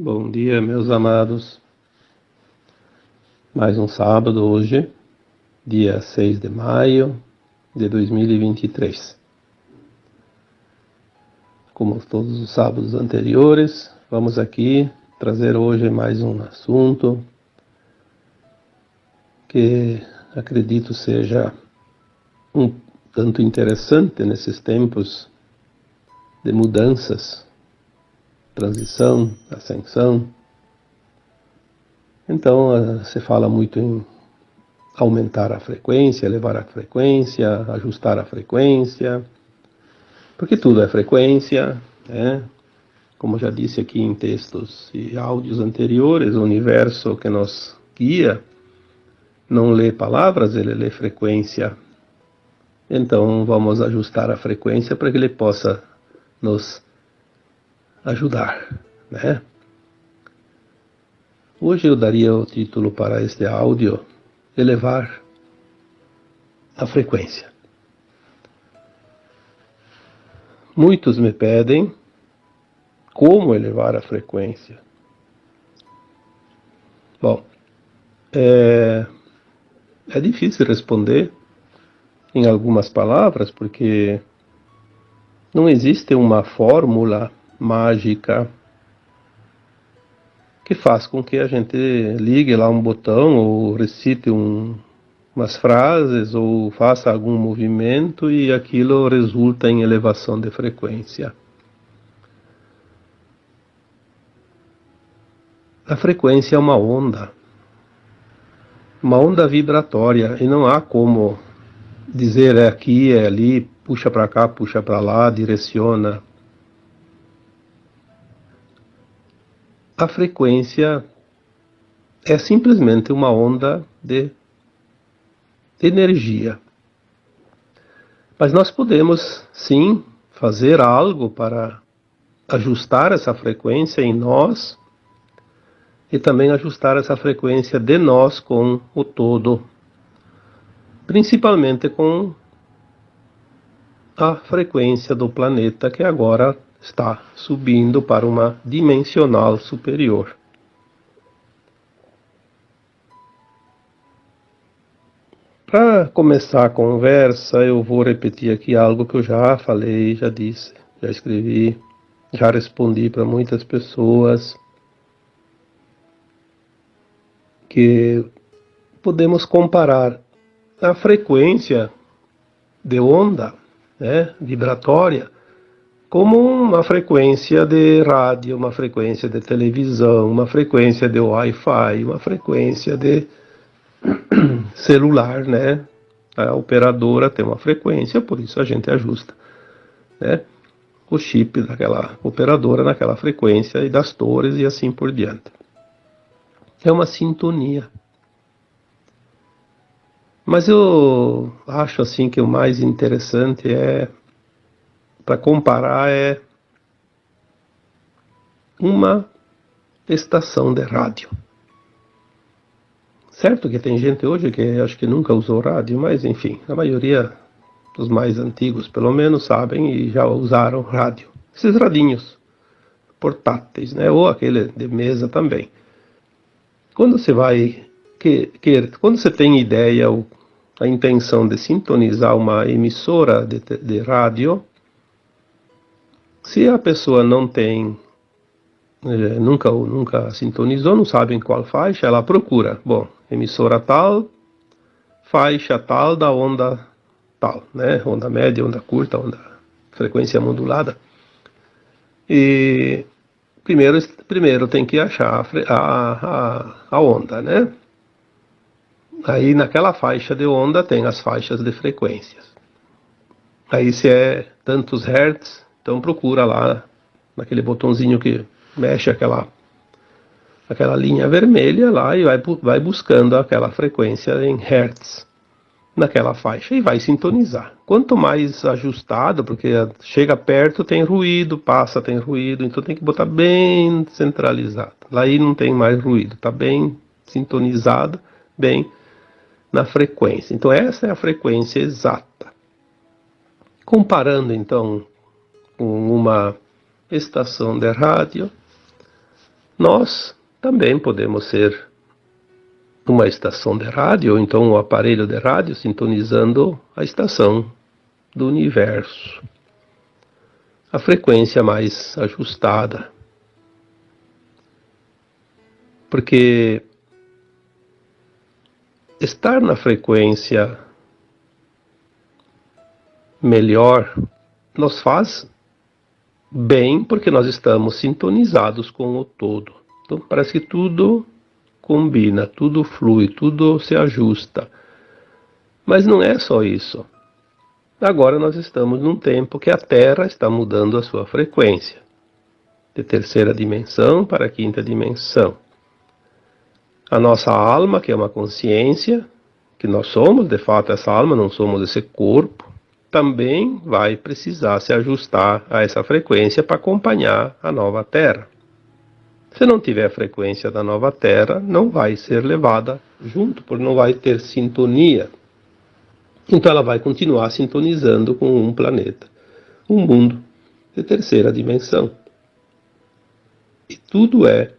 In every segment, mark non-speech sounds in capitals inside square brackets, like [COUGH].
Bom dia, meus amados. Mais um sábado hoje, dia 6 de maio de 2023. Como todos os sábados anteriores, vamos aqui trazer hoje mais um assunto que acredito seja um tanto interessante nesses tempos de mudanças transição, ascensão. Então, eh, se fala muito em aumentar a frequência, elevar a frequência, ajustar a frequência, porque tudo é frequência, né? Como já disse aqui em textos e áudios anteriores, o universo que nos guia não lê palavras, ele lê frequência. Então vamos ajustar a frequência para que ele possa nos ajudar, né? Hoje eu daria o título para este áudio Elevar a frequência. Muitos me pedem como elevar a frequência. Bom, é, é difícil responder em algumas palavras, porque não existe uma fórmula mágica que faz com que a gente ligue lá um botão ou recite um, umas frases ou faça algum movimento e aquilo resulta em elevação de frequência. A frequência é uma onda, uma onda vibratória e não há como dizer é aqui, é ali, puxa para cá, puxa para lá, direciona. A frequência é simplesmente uma onda de energia. Mas nós podemos, sim, fazer algo para ajustar essa frequência em nós e também ajustar essa frequência de nós com o todo, principalmente com a frequência do planeta que agora está subindo para uma dimensional superior. Para começar a conversa, eu vou repetir aqui algo que eu já falei, já disse, já escrevi, já respondi para muitas pessoas que podemos comparar a frequência de onda né, vibratória como uma frequência de rádio, uma frequência de televisão, uma frequência de Wi-Fi, uma frequência de [CLEARS THROAT] celular, né? A operadora tem uma frequência, por isso a gente ajusta, né? O chip daquela operadora naquela frequência e das torres e assim por diante. É uma sintonia. Mas eu acho assim que o mais interessante é para comparar é uma estação de rádio. Certo que tem gente hoje que acho que nunca usou rádio, mas enfim, a maioria dos mais antigos, pelo menos, sabem e já usaram rádio. Esses radinhos portáteis, né? Ou aquele de mesa também. Quando você vai que, que quando você tem ideia ou a intenção de sintonizar uma emissora de, de rádio, se a pessoa não tem, é, nunca, nunca sintonizou, não sabe em qual faixa, ela procura. Bom, emissora tal, faixa tal da onda tal, né? Onda média, onda curta, onda frequência modulada. E primeiro, primeiro tem que achar a, a, a onda, né? Aí naquela faixa de onda tem as faixas de frequências. Aí se é tantos hertz, então procura lá naquele botãozinho que mexe aquela aquela linha vermelha lá e vai, vai buscando aquela frequência em hertz naquela faixa e vai sintonizar. Quanto mais ajustado, porque chega perto tem ruído, passa tem ruído, então tem que botar bem centralizado. Lá aí não tem mais ruído, está bem sintonizado, bem na frequência. Então essa é a frequência exata. Comparando então com uma estação de rádio, nós também podemos ser uma estação de rádio, ou então um aparelho de rádio sintonizando a estação do universo. A frequência mais ajustada. Porque estar na frequência melhor nos faz bem porque nós estamos sintonizados com o todo. Então parece que tudo combina, tudo flui, tudo se ajusta. Mas não é só isso. Agora nós estamos num tempo que a Terra está mudando a sua frequência de terceira dimensão para quinta dimensão. A nossa alma, que é uma consciência, que nós somos, de fato, essa alma, não somos esse corpo, também vai precisar se ajustar a essa frequência para acompanhar a nova Terra. Se não tiver a frequência da nova Terra, não vai ser levada junto, porque não vai ter sintonia. Então ela vai continuar sintonizando com um planeta, um mundo de terceira dimensão. E tudo é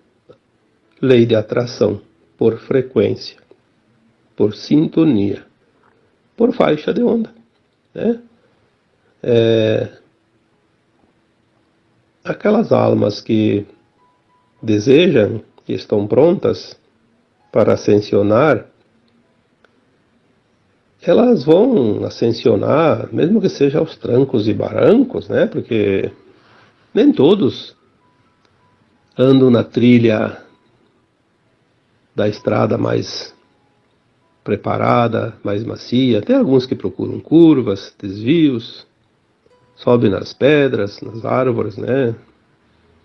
lei de atração por frequência, por sintonia, por faixa de onda. Né? É, aquelas almas que desejam, que estão prontas para ascensionar, elas vão ascensionar, mesmo que seja aos trancos e barrancos, né? Porque nem todos andam na trilha da estrada mais preparada, mais macia. Tem alguns que procuram curvas, desvios, sobem nas pedras, nas árvores, né?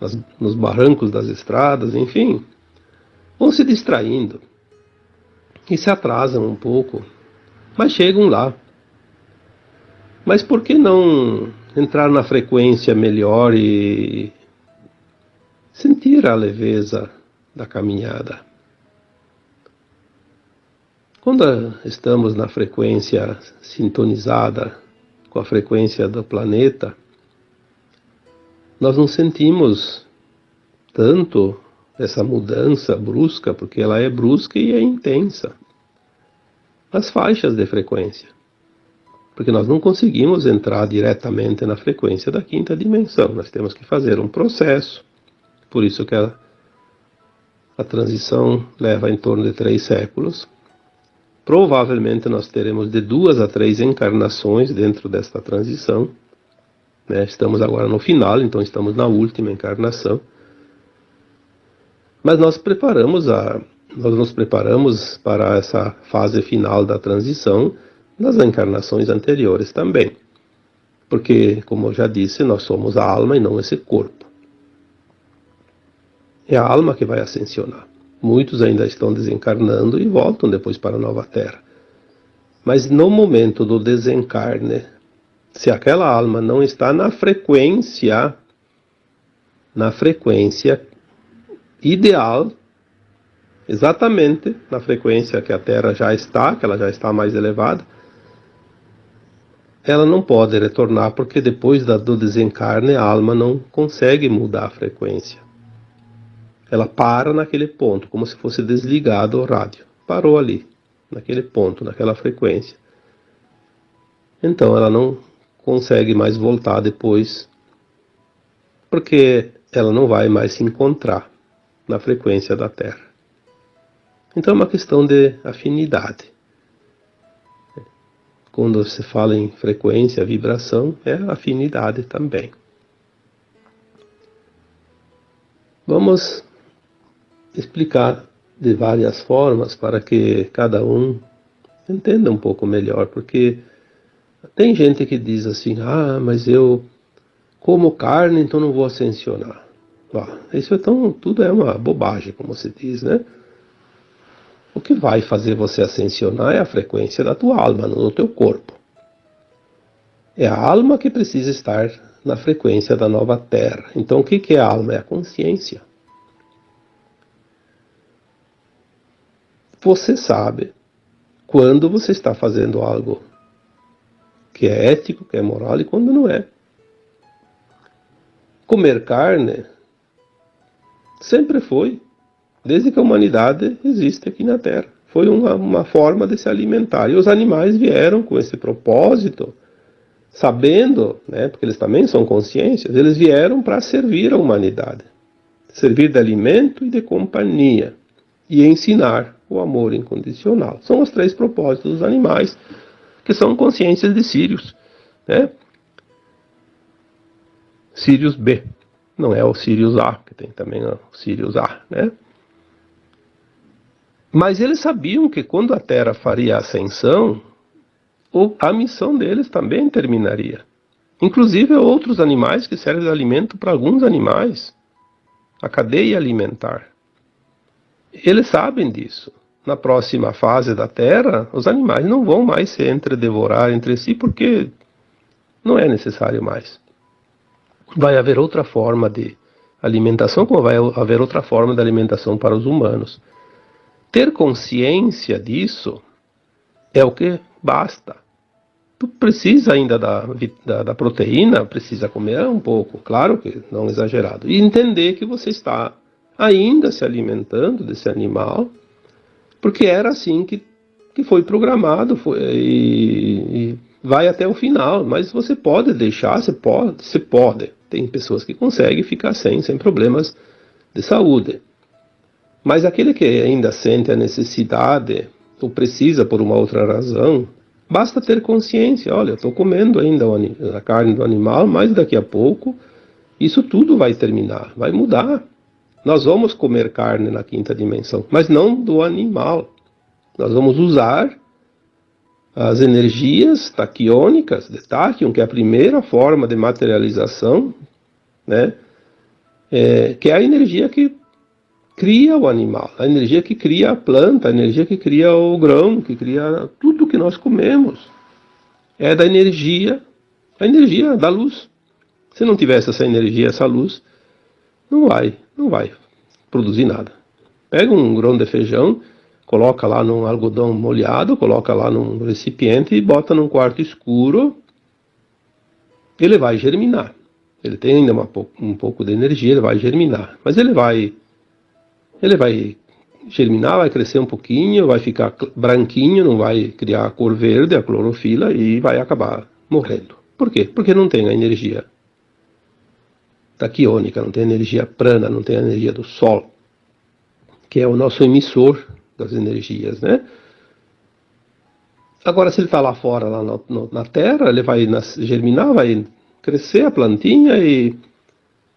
Nas, nos barrancos das estradas, enfim. Vão se distraindo e se atrasam um pouco, mas chegam lá. Mas por que não entrar na frequência melhor e sentir a leveza da caminhada? Quando estamos na frequência sintonizada com a frequência do planeta, nós não sentimos tanto essa mudança brusca, porque ela é brusca e é intensa. As faixas de frequência. Porque nós não conseguimos entrar diretamente na frequência da quinta dimensão. Nós temos que fazer um processo. Por isso que a, a transição leva em torno de três séculos Provavelmente nós teremos de duas a três encarnações dentro desta transição. Né? Estamos agora no final, então estamos na última encarnação. Mas nós preparamos a, nós nos preparamos para essa fase final da transição nas encarnações anteriores também. Porque, como eu já disse, nós somos a alma e não esse corpo. É a alma que vai ascensionar. Muitos ainda estão desencarnando e voltam depois para a nova terra. Mas no momento do desencarne, se aquela alma não está na frequência, na frequência ideal, exatamente na frequência que a Terra já está, que ela já está mais elevada, ela não pode retornar porque depois do desencarne a alma não consegue mudar a frequência. Ela para naquele ponto, como se fosse desligado o rádio. Parou ali, naquele ponto, naquela frequência. Então ela não consegue mais voltar depois, porque ela não vai mais se encontrar na frequência da Terra. Então é uma questão de afinidade. Quando se fala em frequência, vibração, é afinidade também. Vamos explicar de várias formas para que cada um entenda um pouco melhor, porque tem gente que diz assim: ah, mas eu como carne, então não vou ascensionar. Ah, isso então tudo é uma bobagem, como se diz, né? O que vai fazer você ascensionar é a frequência da tua alma, não do teu corpo. É a alma que precisa estar na frequência da nova terra. Então o que é a alma? É a consciência. Você sabe quando você está fazendo algo que é ético, que é moral e quando não é. Comer carne Sempre foi. Desde que a humanidade existe aqui na Terra. Foi uma, uma forma de se alimentar. E os animais vieram com esse propósito, sabendo, né, porque eles também são consciências, eles vieram para servir a humanidade. Servir de alimento e de companhia. E ensinar o amor incondicional. São os três propósitos dos animais, que são consciências de Sirius. Né? Sirius B. Não é o Sirius A, que tem também o Sirius A, né? Mas eles sabiam que quando a Terra faria a ascensão, a missão deles também terminaria. Inclusive outros animais que servem de alimento para alguns animais. A cadeia alimentar. Eles sabem disso. Na próxima fase da Terra, os animais não vão mais se entredevorar entre si porque não é necessário mais. Vai haver outra forma de alimentação, como vai haver outra forma de alimentação para os humanos. Ter consciência disso é o que basta. Tu precisa ainda da, da, da, proteína, precisa comer um pouco, claro que não exagerado. E entender que você está ainda se alimentando desse animal, porque era assim que, que foi programado foi, e, e vai até o final. Mas você pode deixar, você pode, você pode. Tem pessoas que conseguem ficar sem, sem problemas de saúde. Mas aquele que ainda sente a necessidade ou precisa por uma outra razão, basta ter consciência. Olha, estou comendo ainda a carne do animal, mas daqui a pouco isso tudo vai terminar, vai mudar. Nós vamos comer carne na quinta dimensão, mas não do animal. Nós vamos usar as energias taquiônicas de Tachyon, que é a primeira forma de materialização, né? É, que é a energia que cria o animal, a energia que cria a planta, a energia que cria o grão, que cria tudo que nós comemos. É da energia, a energia da luz. Se não tivesse essa energia, essa luz, não vai, não vai produzir nada. Pega um grão de feijão, coloca lá num algodão molhado, coloca lá num recipiente e bota num quarto escuro, ele vai germinar. Ele tem ainda uma, um pouco de energia, ele vai germinar. Mas ele vai, ele vai germinar, vai crescer um pouquinho, vai ficar branquinho, não vai criar a cor verde, a clorofila, e vai acabar morrendo. Por quê? Porque não tem a energia taquiônica, não tem energia prana, não tem energia do Sol, que é o nosso emissor das energias, né? Agora, se ele está lá fora, lá no, na Terra, ele vai germinar, vai crescer a plantinha e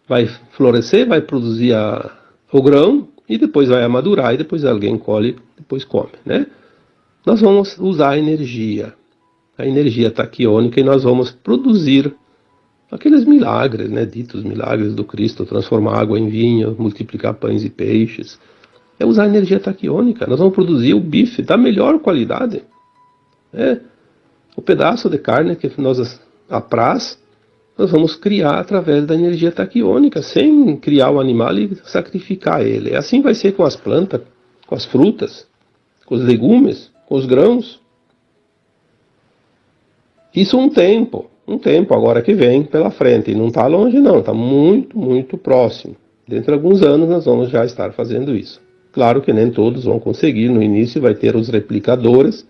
vai florescer, vai produzir a, o grão e depois vai amadurar e depois alguém colhe, depois come, né? Nós vamos usar a energia, a energia taquiônica e nós vamos produzir aqueles milagres, né, ditos milagres do Cristo, transformar água em vinho, multiplicar pães e peixes, é usar energia taquiônica. Nós vamos produzir o bife da melhor qualidade. É, o pedaço de carne que nós apraz, nós vamos criar através da energia taquiônica, sem criar o animal e sacrificar ele. Assim vai ser com as plantas, com as frutas, com os legumes, com os grãos. Isso um tempo um tempo agora que vem pela frente. E não está longe, não, está muito, muito próximo. Dentro de alguns anos nós vamos já estar fazendo isso. Claro que nem todos vão conseguir, no início vai ter os replicadores,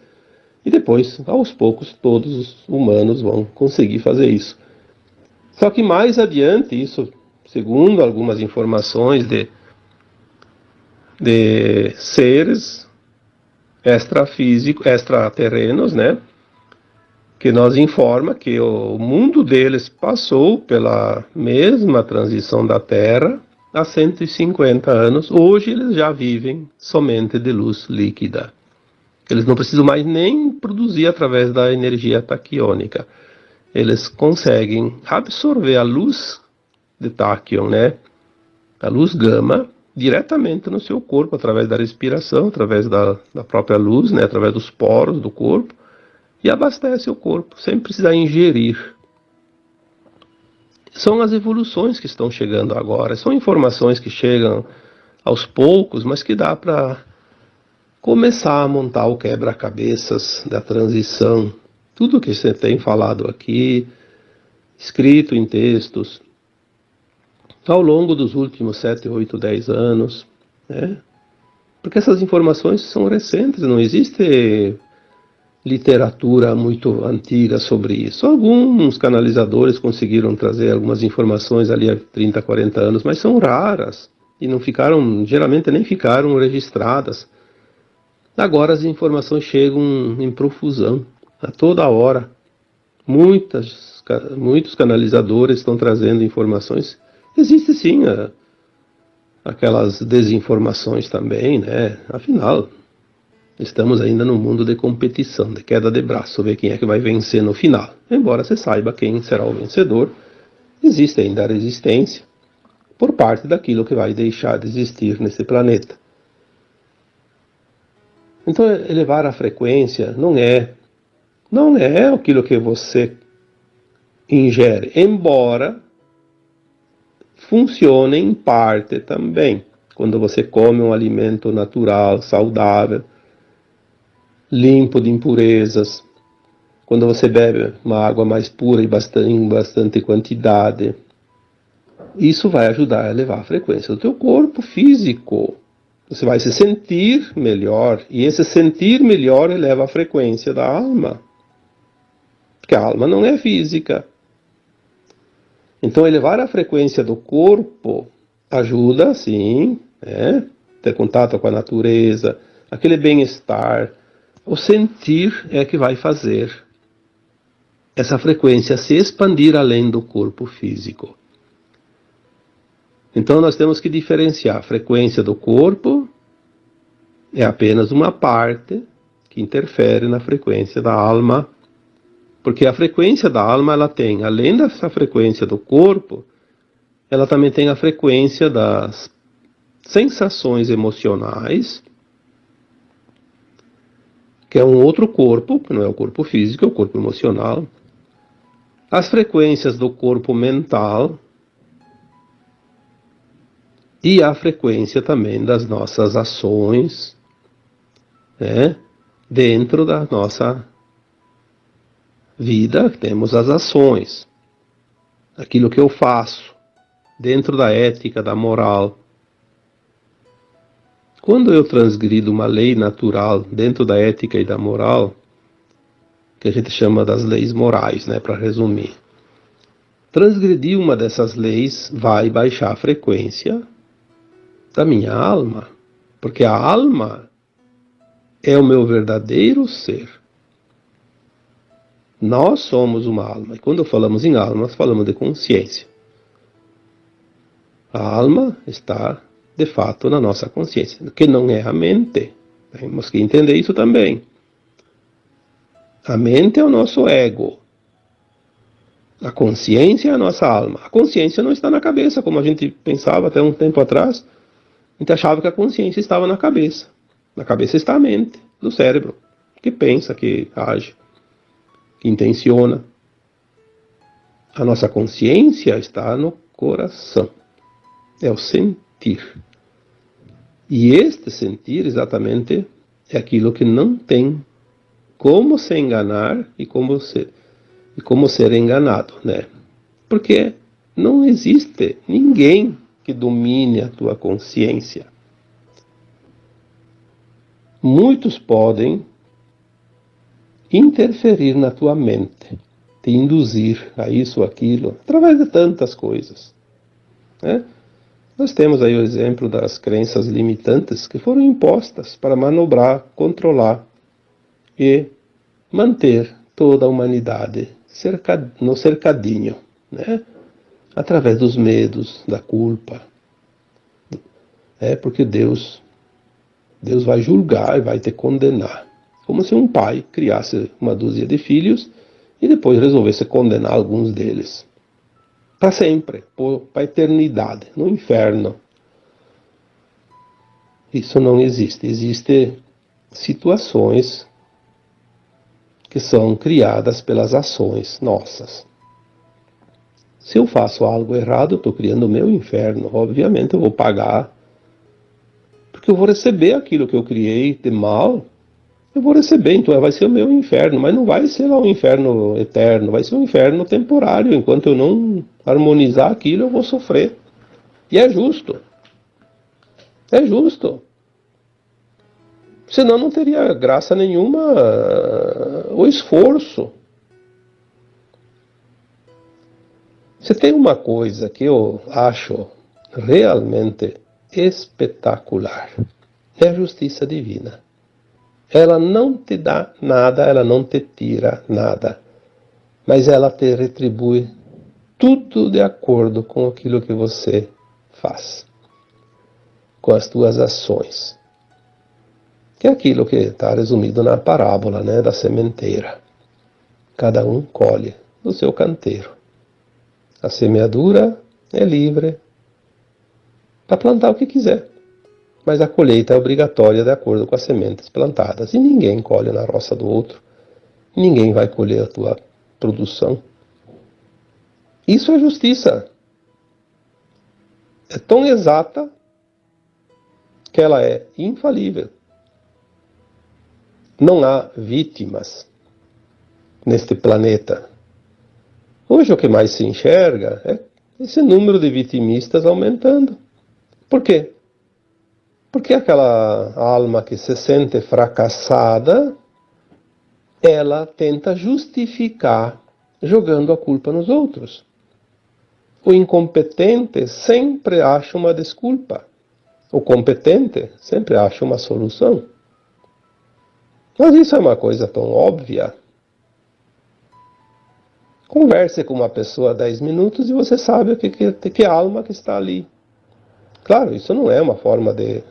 e depois, aos poucos, todos os humanos vão conseguir fazer isso. Só que mais adiante, isso, segundo algumas informações de, de seres extrafísicos, extraterrenos, né? Que nos informa que o mundo deles passou pela mesma transição da Terra há 150 anos. Hoje eles já vivem somente de luz líquida. Eles não precisam mais nem produzir através da energia taquiônica. Eles conseguem absorver a luz de taquion, né? A luz gama diretamente no seu corpo através da respiração, através da, da própria luz, né? Através dos poros do corpo e abastece o corpo, sem precisar ingerir. São as evoluções que estão chegando agora, são informações que chegam aos poucos, mas que dá para começar a montar o quebra-cabeças da transição. Tudo que você tem falado aqui, escrito em textos, ao longo dos últimos 7, 8, 10 anos, né? porque essas informações são recentes, não existe literatura muito antiga sobre isso. Alguns canalizadores conseguiram trazer algumas informações ali há 30, 40 anos, mas são raras e não ficaram, geralmente nem ficaram registradas. Agora as informações chegam em profusão, a toda hora. Muitas, muitos canalizadores estão trazendo informações. Existe sim a, aquelas desinformações também, né? Afinal, estamos ainda no mundo de competição, de queda de braço, ver quem é que vai vencer no final. Embora você saiba quem será o vencedor, existe ainda a resistência por parte daquilo que vai deixar de existir nesse planeta. Então, elevar a frequência não é não é aquilo que você ingere, embora funcione em parte também. Quando você come um alimento natural, saudável, limpo de impurezas, quando você bebe uma água mais pura e bastante, em bastante quantidade, isso vai ajudar a elevar a frequência do teu corpo físico. Você vai se sentir melhor, e esse sentir melhor eleva a frequência da alma. Porque a alma não é física. Então, elevar a frequência do corpo ajuda, sim, né? ter contato com a natureza, aquele bem-estar. O sentir é que vai fazer essa frequência se expandir além do corpo físico. Então nós temos que diferenciar a frequência do corpo é apenas uma parte que interfere na frequência da alma, porque a frequência da alma ela tem, além dessa frequência do corpo, ela também tem a frequência das sensações emocionais, que é um outro corpo, que não é o corpo físico, é o corpo emocional. As frequências do corpo mental, e a frequência também das nossas ações né, dentro da nossa vida, temos as ações, aquilo que eu faço, dentro da ética, da moral. Quando eu transgrido uma lei natural dentro da ética e da moral, que a gente chama das leis morais, né, para resumir. Transgredir uma dessas leis vai baixar a frequência da minha alma, porque a alma é o meu verdadeiro ser. Nós somos uma alma, e quando falamos em alma, nós falamos de consciência. A alma está, de fato, na nossa consciência, que não é a mente. Temos que entender isso também. A mente é o nosso ego. A consciência é a nossa alma. A consciência não está na cabeça, como a gente pensava até um tempo atrás. A gente achava que a consciência estava na cabeça. Na cabeça está a mente, do cérebro, que pensa, que age, que intenciona. A nossa consciência está no coração. É o sentir. E este sentir, exatamente, é aquilo que não tem como se enganar e como ser, e como ser enganado, né? Porque não existe ninguém que domine a tua consciência. Muitos podem interferir na tua mente, te induzir a isso ou aquilo, através de tantas coisas. Né? Nós temos aí o exemplo das crenças limitantes que foram impostas para manobrar, controlar e manter toda a humanidade no cercadinho. Né? através dos medos, da culpa. É porque Deus Deus vai julgar e vai te condenar. Como se um pai criasse uma dúzia de filhos e depois resolvesse condenar alguns deles. Para sempre, para a eternidade, no inferno. Isso não existe. Existem situações que são criadas pelas ações nossas. Se eu faço algo errado, eu estou criando o meu inferno. Obviamente eu vou pagar. Porque eu vou receber aquilo que eu criei de mal. Eu vou receber, então vai ser o meu inferno. Mas não vai ser lá um inferno eterno. Vai ser um inferno temporário. Enquanto eu não harmonizar aquilo, eu vou sofrer. E é justo. É justo. Senão não teria graça nenhuma o esforço. Se tem uma coisa que eu acho realmente espetacular, é a justiça divina. Ela não te dá nada, ela não te tira nada, mas ela te retribui tudo de acordo com aquilo que você faz, com as tuas ações. Que é aquilo que está resumido na parábola né, da sementeira. Cada um colhe do seu canteiro. A semeadura é livre para plantar o que quiser, mas a colheita é obrigatória de acordo com as sementes plantadas. E ninguém colhe na roça do outro, ninguém vai colher a tua produção. Isso é justiça. É tão exata que ela é infalível. Não há vítimas neste planeta. Hoje o que mais se enxerga é esse número de vitimistas aumentando. Por quê? Porque aquela alma que se sente fracassada, ela tenta justificar jogando a culpa nos outros. O incompetente sempre acha uma desculpa. O competente sempre acha uma solução. Mas isso é uma coisa tão óbvia. Converse com uma pessoa 10 minutos e você sabe que, que, que alma que está ali. Claro, isso não é uma forma de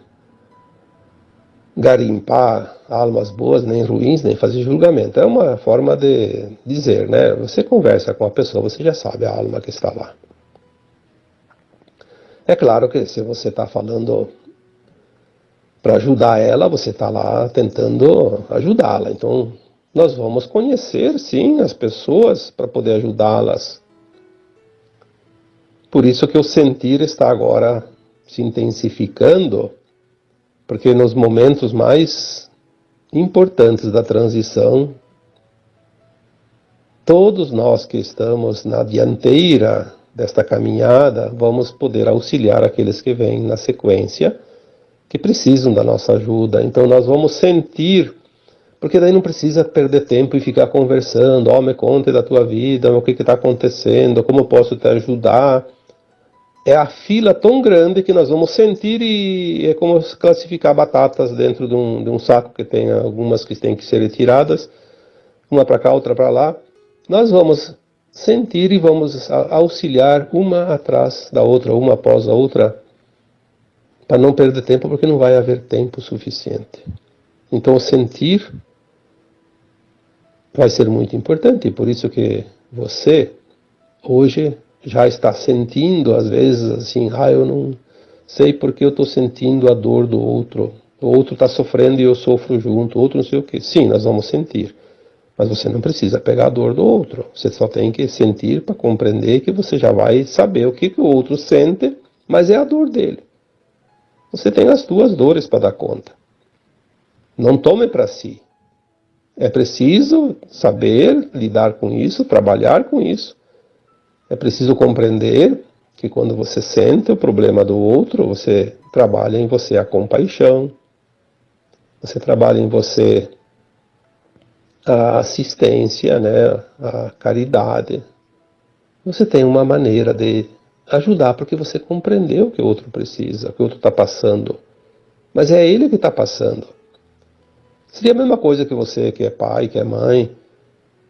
garimpar almas boas, nem ruins, nem fazer julgamento. É uma forma de dizer, né? Você conversa com a pessoa, você já sabe a alma que está lá. É claro que se você está falando para ajudar ela, você está lá tentando ajudá-la. Então, nós vamos conhecer, sim, as pessoas para poder ajudá-las. Por isso que o sentir está agora se intensificando, porque nos momentos mais importantes da transição, todos nós que estamos na dianteira desta caminhada, vamos poder auxiliar aqueles que vêm na sequência que precisam da nossa ajuda. Então nós vamos sentir, porque daí não precisa perder tempo e ficar conversando, ó, oh, me conte da tua vida, o que está acontecendo, como posso te ajudar. É a fila tão grande que nós vamos sentir e é como classificar batatas dentro de um, de um saco que tem algumas que têm que ser retiradas, uma para cá, outra para lá. Nós vamos sentir e vamos auxiliar uma atrás da outra, uma após a outra, para não perder tempo, porque não vai haver tempo suficiente. Então, sentir vai ser muito importante, por isso que você hoje já está sentindo, às vezes, assim, ah, eu não sei porque eu estou sentindo a dor do outro, o outro está sofrendo e eu sofro junto, o outro não sei o que. Sim, nós vamos sentir, mas você não precisa pegar a dor do outro, você só tem que sentir para compreender que você já vai saber o que, que o outro sente, mas é a dor dele. Você tem as duas dores para dar conta. Não tome para si. É preciso saber lidar com isso, trabalhar com isso. É preciso compreender que quando você sente o problema do outro, você trabalha em você a compaixão, você trabalha em você a assistência, né, a caridade. Você tem uma maneira de ajudar porque você compreendeu o que o outro precisa, o que o outro está passando. Mas é ele que está passando. Seria a mesma coisa que você, que é pai, que é mãe,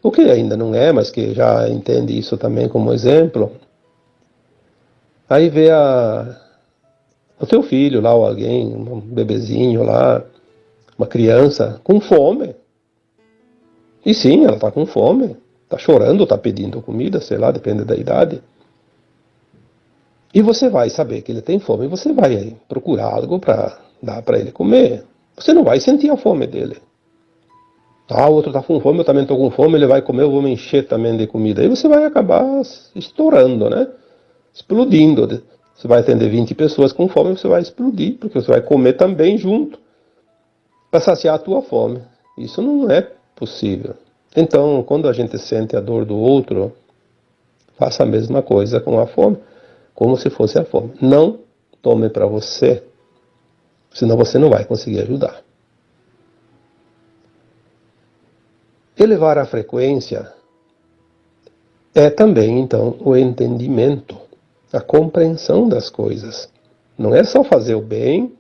o que ainda não é, mas que já entende isso também como exemplo. Aí vê a, o teu filho lá, ou alguém, um bebezinho lá, uma criança com fome. E sim, ela está com fome, está chorando, está pedindo comida, sei lá, depende da idade. E você vai saber que ele tem fome, você vai procurar algo para dar para ele comer. Você não vai sentir a fome dele. Ah, o outro está com fome, eu também estou com fome, ele vai comer, eu vou me encher também de comida. Aí você vai acabar estourando, né? Explodindo. Você vai atender 20 pessoas com fome, você vai explodir, porque você vai comer também junto para saciar a tua fome. Isso não é possível. Então, quando a gente sente a dor do outro, faça a mesma coisa com a fome. como se fosse a fome. Não tome para você, senão você não vai conseguir ajudar. Elevar a frequência é também, então, o entendimento, a compreensão das coisas. Não é só fazer o bem,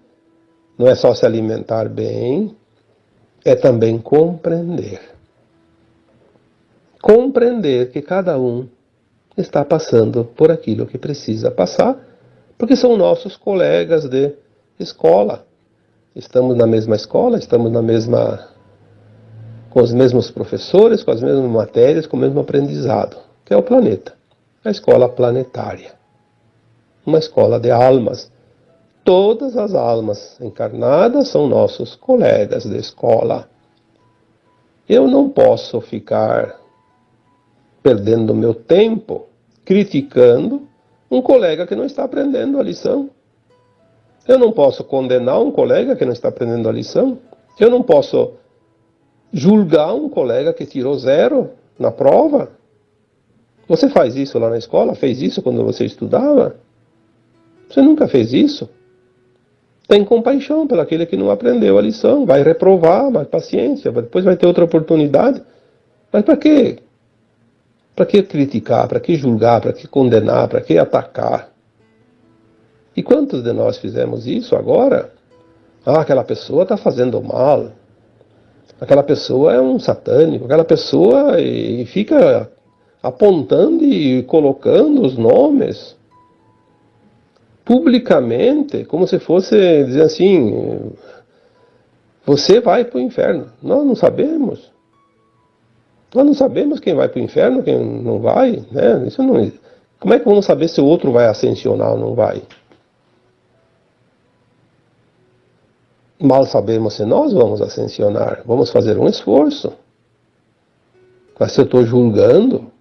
não é só se alimentar bem, é também compreender. Compreender que cada um está passando por aquilo que precisa passar, porque são nossos colegas de escola. Estamos na mesma escola, estamos na mesma com os mesmos professores, com as mesmas matérias, com o mesmo aprendizado, que é o planeta, a escola planetária. Uma escola de almas. Todas as almas encarnadas são nossos colegas de escola. Eu não posso ficar perdendo meu tempo criticando um colega que não está aprendendo a lição. Eu não posso condenar um colega que não está aprendendo a lição. Eu não posso julgar um colega que tirou zero na prova? Você faz isso lá na escola? Fez isso quando você estudava? Você nunca fez isso? Tem compaixão pelaquele que não aprendeu a lição, vai reprovar, mas paciência, depois vai ter outra oportunidade. Mas para quê? Para que criticar? Para que julgar? Para que condenar? Para que atacar? E quantos de nós fizemos isso agora? Ah, aquela pessoa está fazendo mal, aquela pessoa é um satânico, aquela pessoa e, e fica apontando e colocando os nomes publicamente, como se fosse dizer assim, você vai para o inferno. Nós não sabemos. Nós não sabemos quem vai para o inferno, quem não vai. Né? Isso não, como é que vamos saber se o outro vai ascensionar ou não vai? Mal sabemos se nós vamos ascensionar, vamos fazer um esforço. Mas se eu estou julgando,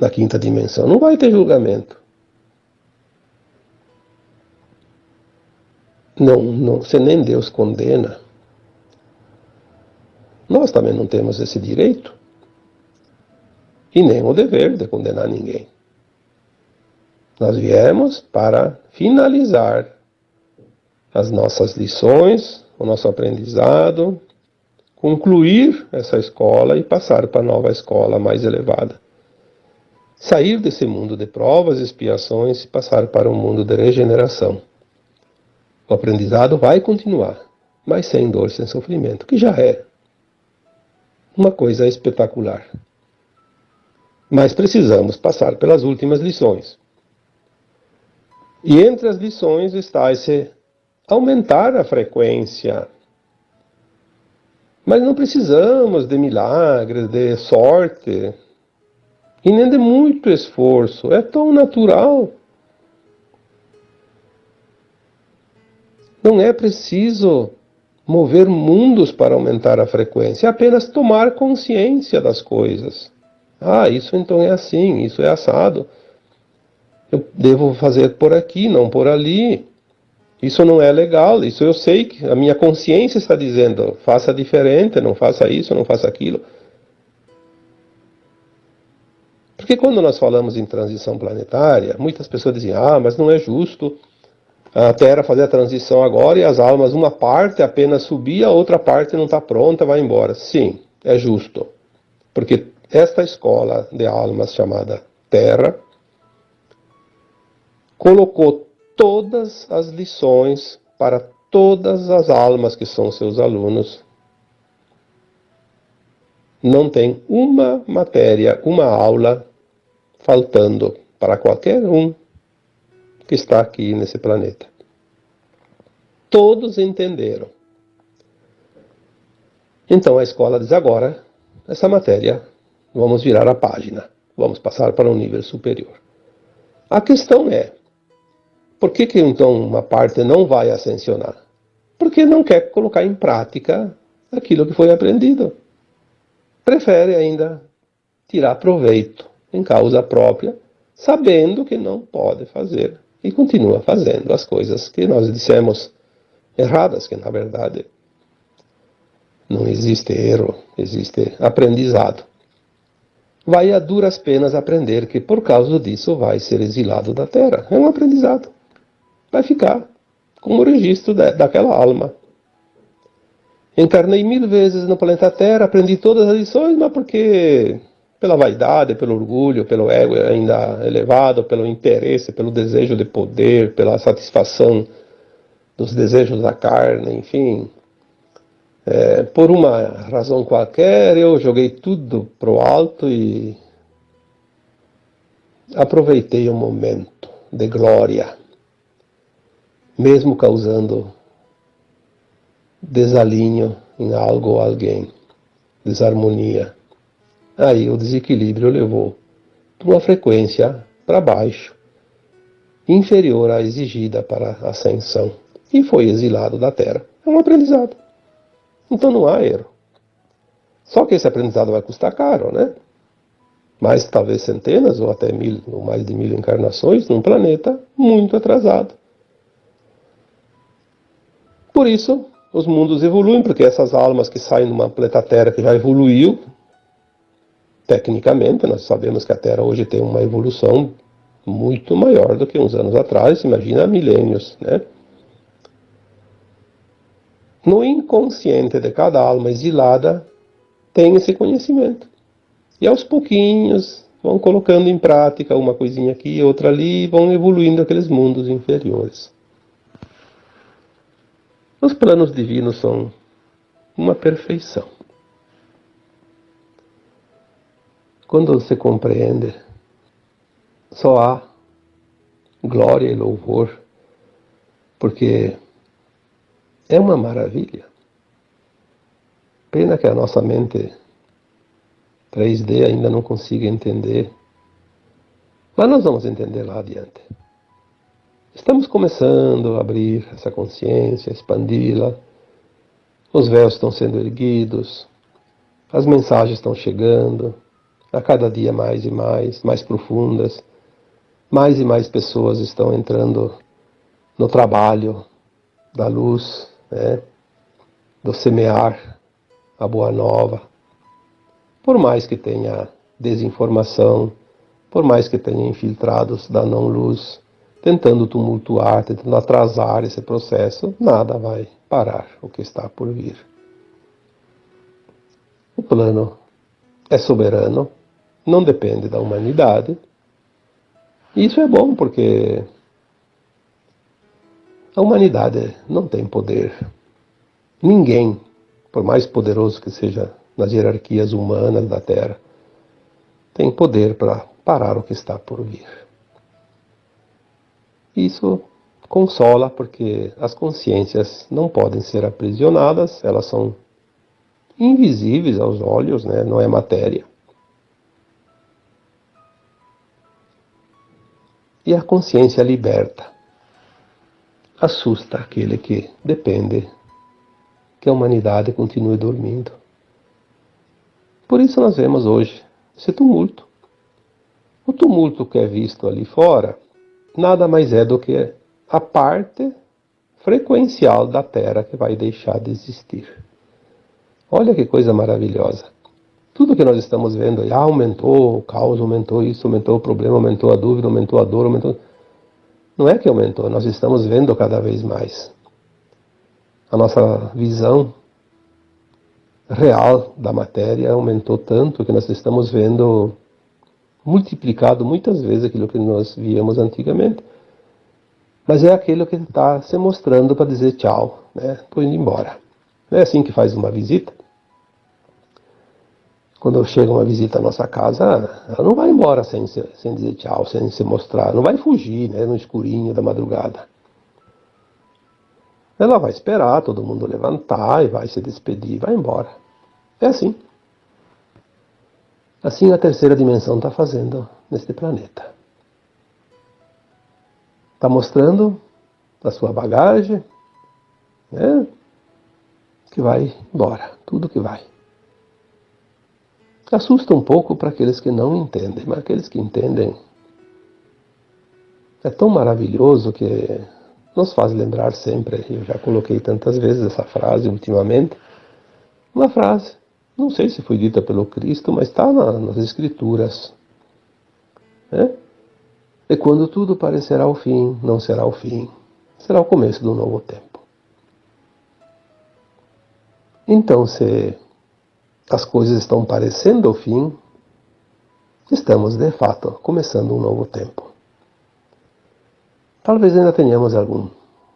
na quinta dimensão, não vai ter julgamento. Não, não, se nem Deus condena, nós também não temos esse direito e nem o dever de condenar ninguém. Nós viemos para finalizar as nossas lições, o nosso aprendizado, concluir essa escola e passar para a nova escola mais elevada. Sair desse mundo de provas e expiações e passar para um mundo de regeneração. O aprendizado vai continuar, mas sem dor, sem sofrimento, que já é uma coisa espetacular. Mas precisamos passar pelas últimas lições. E entre as lições está esse aumentar a frequência. Mas não precisamos de milagres, de sorte, e nem de muito esforço. É tão natural. Não é preciso mover mundos para aumentar a frequência, é apenas tomar consciência das coisas. Ah, isso então é assim, isso é assado. Eu devo fazer por aqui, não por ali. Isso não é legal, isso eu sei que a minha consciência está dizendo, faça diferente, não faça isso, não faça aquilo. Porque quando nós falamos em transição planetária, muitas pessoas dizem, ah, mas não é justo a Terra fazer a transição agora e as almas, uma parte apenas subir, a outra parte não está pronta, vai embora. Sim, é justo. Porque esta escola de almas chamada Terra colocou todas as lições para todas as almas que são seus alunos. Não tem uma matéria, uma aula faltando para qualquer um que está aqui nesse planeta. Todos entenderam. Então a escola diz agora, essa matéria, vamos virar a página, vamos passar para um nível superior. A questão é, por que, que então uma parte não vai ascensionar? Porque não quer colocar em prática aquilo que foi aprendido. Prefere ainda tirar proveito em causa própria, sabendo que não pode fazer e continua fazendo as coisas que nós dissemos erradas, que na verdade não existe erro, existe aprendizado. vai a duras penas aprender que por causa disso vai ser exilado da terra. É um aprendizado. Vai ficar como registro daquela alma. Encarnei mil vezes no planeta Terra, aprendi todas as lições, mas porque pela vaidade, pelo orgulho, pelo ego ainda elevado, pelo interesse, pelo desejo de poder, pela satisfação dos desejos da carne, enfim. É, por uma razão qualquer, eu joguei tudo pro alto e aproveitei o momento de glória, mesmo causando desalinho em algo ou alguém, desarmonia. Aí o desequilíbrio levou para uma frequência para baixo, inferior à exigida para ascensão, e foi exilado da Terra. É um aprendizado. Então não há erro. Só que esse aprendizado vai custar caro, né? Mais talvez centenas ou até mil, ou mais de mil encarnações num planeta muito atrasado. Por isso, os mundos evoluem, porque essas almas que saem de uma planeta Terra que já evoluiu, tecnicamente, nós sabemos que a Terra hoje tem uma evolução muito maior do que uns anos atrás, imagina milênios, né? No inconsciente de cada alma exilada tem esse conhecimento. E aos pouquinhos vão colocando em prática uma coisinha aqui, outra ali, e vão evoluindo aqueles mundos inferiores. Os planos divinos são uma perfeição. Quando você compreende, só há glória e louvor, porque é uma maravilha. Pena que a nossa mente 3D ainda não consiga entender. Mas nós vamos entender lá adiante. Estamos começando a abrir essa consciência, expandi-la. Os véus estão sendo erguidos, as mensagens estão chegando, a cada dia mais e mais, mais profundas. Mais e mais pessoas estão entrando no trabalho da luz, né? do semear a boa nova. Por mais que tenha desinformação, por mais que tenha infiltrados da não-luz, tentando tumultuar, tentando atrasar esse processo, nada vai parar o que está por vir. O plano é soberano, não depende da humanidade. E isso é bom porque a humanidade não tem poder. Ninguém, por mais poderoso que seja nas hierarquias humanas da Terra, tem poder para parar o que está por vir. Isso consola porque as consciências não podem ser aprisionadas, elas são invisíveis aos olhos, né? não é matéria. E a consciência liberta assusta aquele que depende que a humanidade continue dormindo. Por isso nós vemos hoje esse tumulto. O tumulto que é visto ali fora nada mais é do que a parte frequencial da Terra que vai deixar de existir. Olha que coisa maravilhosa. Tudo que nós estamos vendo ah, aumentou o caos, aumentou isso, aumentou o problema, aumentou a dúvida, aumentou a dor, aumentou. Não é que aumentou, nós estamos vendo cada vez mais. A nossa visão real da matéria aumentou tanto que nós estamos vendo multiplicado muitas vezes aquilo que nós víamos antigamente. Mas é aquilo que está se mostrando para dizer tchau, né? Estou indo embora. Não é assim que faz uma visita. Quando chega uma visita à nossa casa, ela não vai embora sem, sem dizer tchau, sem se mostrar. Não vai fugir, né? No escurinho da madrugada. Ela vai esperar todo mundo levantar e vai se despedir, vai embora. É assim. Assim a terceira dimensão está fazendo neste planeta. Está mostrando a sua bagagem, né? Que vai embora, tudo que vai. Assusta um pouco para aqueles que não entendem, mas aqueles que entendem é tão maravilhoso que nos faz lembrar sempre, eu já coloquei tantas vezes essa frase ultimamente, uma frase não sei se foi dita pelo Cristo, mas está na, nas Escrituras. Né? E quando tudo parecerá o fim, não será o fim, será o começo do novo tempo. Então, se as coisas estão parecendo o fim, estamos de fato começando um novo tempo. Talvez ainda tenhamos algum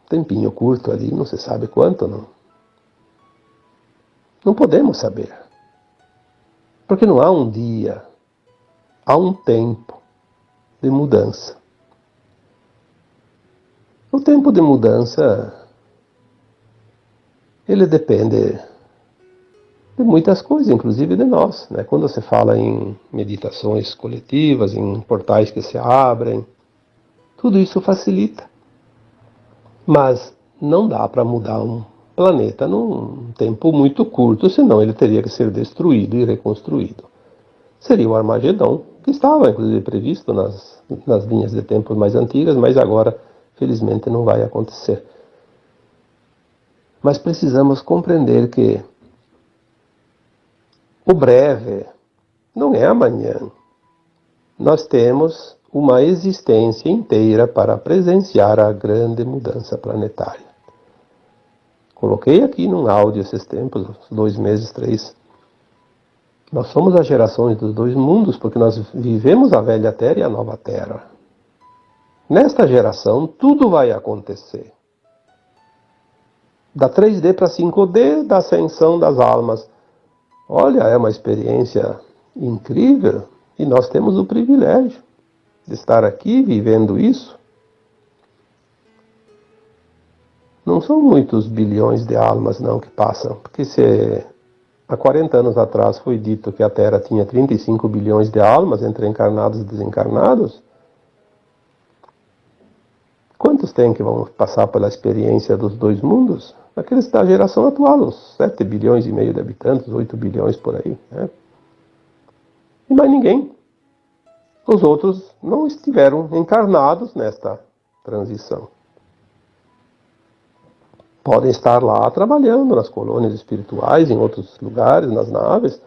tempinho curto ali, não se sabe quanto, não. Não podemos saber. Porque não há um dia, há um tempo de mudança. O tempo de mudança ele depende de muitas coisas, inclusive de nós. Né? Quando você fala em meditações coletivas, em portais que se abrem, tudo isso facilita. Mas não dá para mudar um planeta num tempo muito curto, senão ele teria que ser destruído e reconstruído. Seria o Armagedão, que estava inclusive previsto nas, nas linhas de tempo mais antigas, mas agora, felizmente, não vai acontecer. Mas precisamos compreender que o breve não é amanhã. Nós temos uma existência inteira para presenciar a grande mudança planetária. Coloquei aqui num áudio esses tempos, dois meses, três. Nós somos as gerações dos dois mundos, porque nós vivemos a velha Terra e a nova Terra. Nesta geração, tudo vai acontecer. Da 3D para 5D, da ascensão das almas Olha, é uma experiência incrível e nós temos o privilégio de estar aqui vivendo isso. Não são muitos bilhões de almas não que passam, porque se há 40 anos atrás foi dito que a Terra tinha 35 bilhões de almas entre encarnados e desencarnados, quantos tem que vão passar pela experiência dos dois mundos? aqueles da geração atual, uns 7 bilhões e meio de habitantes, 8 bilhões por aí. Né? E mais ninguém. Os outros não estiveram encarnados nesta transição. Podem estar lá trabalhando nas colônias espirituais, em outros lugares, nas naves,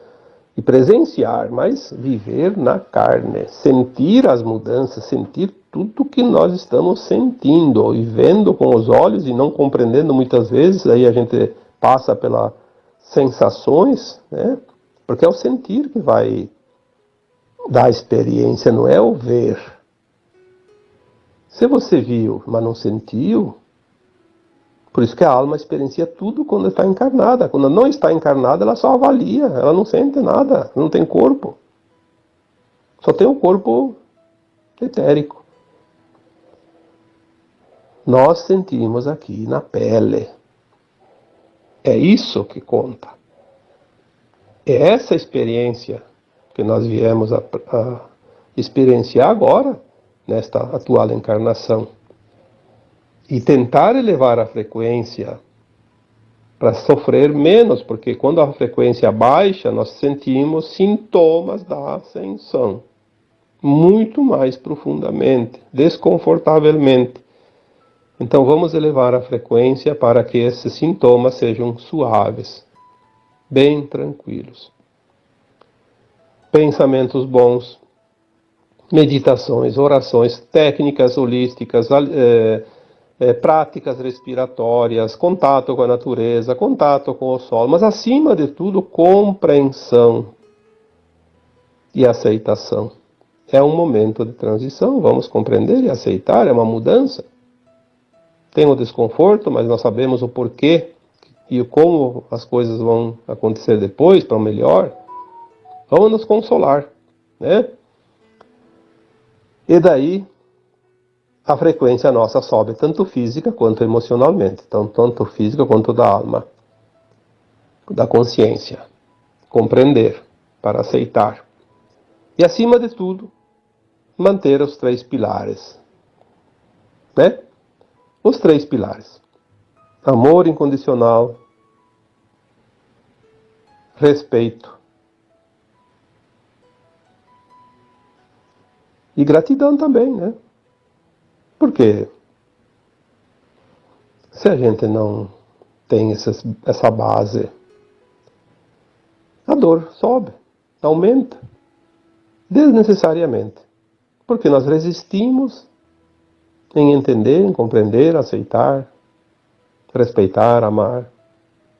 e presenciar, mas viver na carne, sentir as mudanças, sentir tudo que nós estamos sentindo e vendo com os olhos e não compreendendo muitas vezes, aí a gente passa pelas sensações, né? Porque é o sentir que vai dar experiência, não é o ver. Se você viu, mas não sentiu, por isso que a alma experiencia tudo quando está encarnada. Quando não está encarnada, ela só avalia, ela não sente nada, não tem corpo. Só tem o um corpo etérico nós sentimos aqui na pele. É isso que conta. É essa experiência que nós viemos a, a experienciar agora, nesta atual encarnação. E tentar elevar a frequência para sofrer menos, porque quando a frequência baixa, nós sentimos sintomas da ascensão muito mais profundamente, desconfortavelmente. Então vamos elevar a frequência para que esses sintomas sejam suaves, bem tranquilos. Pensamentos bons, meditações, orações, técnicas holísticas, é, é, práticas respiratórias, contato com a natureza, contato com o sol, mas acima de tudo, compreensão e aceitação. É um momento de transição, vamos compreender e aceitar, é uma mudança tem o desconforto, mas nós sabemos o porquê e como as coisas vão acontecer depois para o melhor, vamos nos consolar, né? E daí a frequência nossa sobe tanto física quanto emocionalmente, então tanto física quanto da alma, da consciência, compreender para aceitar e acima de tudo manter os três pilares, né? Os três pilares: amor incondicional, respeito e gratidão também, né? Porque se a gente não tem essas, essa base, a dor sobe, aumenta, desnecessariamente, porque nós resistimos em entender, em compreender, aceitar, respeitar, amar,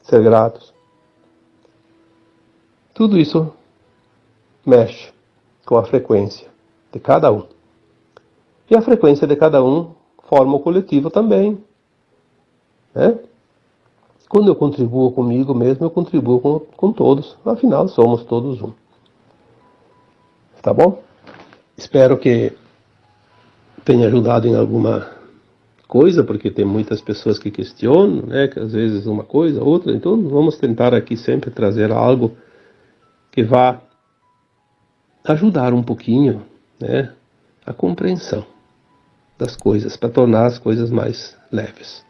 ser gratos. Tudo isso mexe com a frequência de cada um. E a frequência de cada um forma o coletivo também. Né? Quando eu contribuo comigo mesmo, eu contribuo com, com todos. Afinal, somos todos um. Tá bom? Espero que tenha ajudado em alguma coisa, porque tem muitas pessoas que questionam, né, que às vezes uma coisa, outra. Então, vamos tentar aqui sempre trazer algo que vá ajudar um pouquinho, né, a compreensão das coisas, para tornar as coisas mais leves.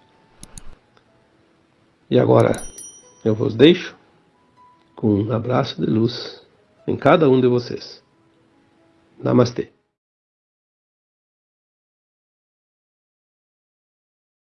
E agora eu vos deixo com um abraço de luz em cada um de vocês. Namastê.